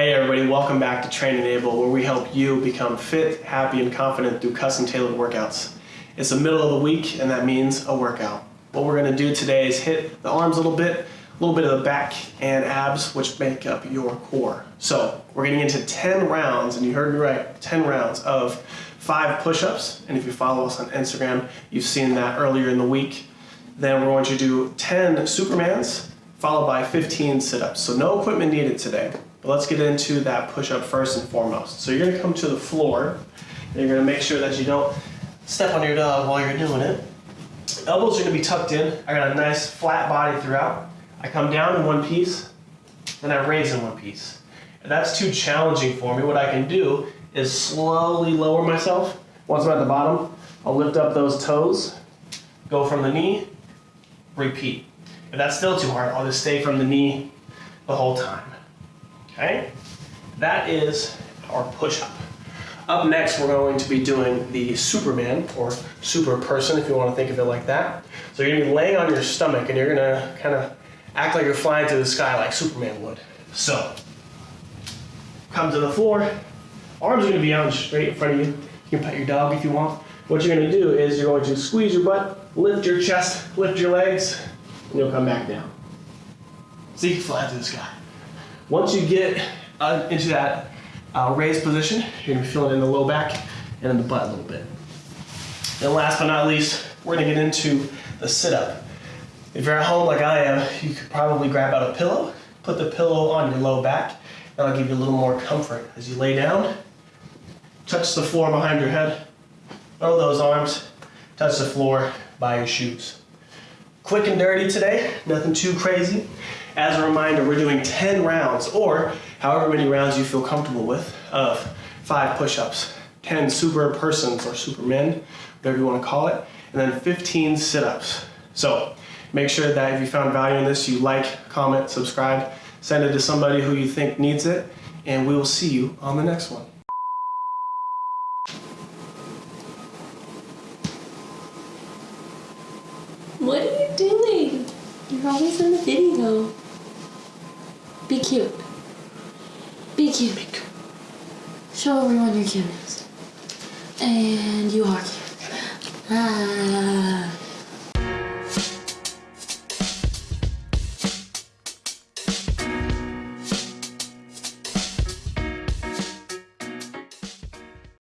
Hey everybody, welcome back to Train Enable, where we help you become fit, happy, and confident through custom tailored workouts. It's the middle of the week, and that means a workout. What we're gonna do today is hit the arms a little bit, a little bit of the back and abs, which make up your core. So we're getting into 10 rounds, and you heard me right, 10 rounds of five push-ups. And if you follow us on Instagram, you've seen that earlier in the week. Then we're going to do 10 Supermans, followed by 15 sit-ups. So no equipment needed today. But let's get into that push-up first and foremost. So you're gonna come to the floor, and you're gonna make sure that you don't step on your dog while you're doing it. Elbows are gonna be tucked in. I got a nice flat body throughout. I come down in one piece, then I raise in one piece. If that's too challenging for me, what I can do is slowly lower myself. Once I'm at the bottom, I'll lift up those toes, go from the knee, repeat. If that's still too hard, I'll just stay from the knee the whole time. Okay? That is our push-up. Up next, we're going to be doing the Superman, or super person, if you want to think of it like that. So you're going to be laying on your stomach, and you're going to kind of act like you're flying through the sky like Superman would. So, come to the floor. Arms are going to be out straight in front of you. You can pet your dog if you want. What you're going to do is you're going to squeeze your butt, lift your chest, lift your legs, and you'll come back down. See, fly through the sky. Once you get uh, into that uh, raised position, you're gonna be feeling in the low back and in the butt a little bit. And last but not least, we're gonna get into the sit-up. If you're at home like I am, you could probably grab out a pillow, put the pillow on your low back, that'll give you a little more comfort. As you lay down, touch the floor behind your head, throw those arms, touch the floor by your shoes. Quick and dirty today, nothing too crazy. As a reminder, we're doing 10 rounds, or however many rounds you feel comfortable with, of five push-ups, 10 super persons or supermen, whatever you want to call it, and then 15 sit-ups. So make sure that if you found value in this, you like, comment, subscribe, send it to somebody who you think needs it, and we will see you on the next one. What are you doing? You're always in the video. Be cute. Be cute. Be cute. Show everyone you're cute. And you are cute. Ah.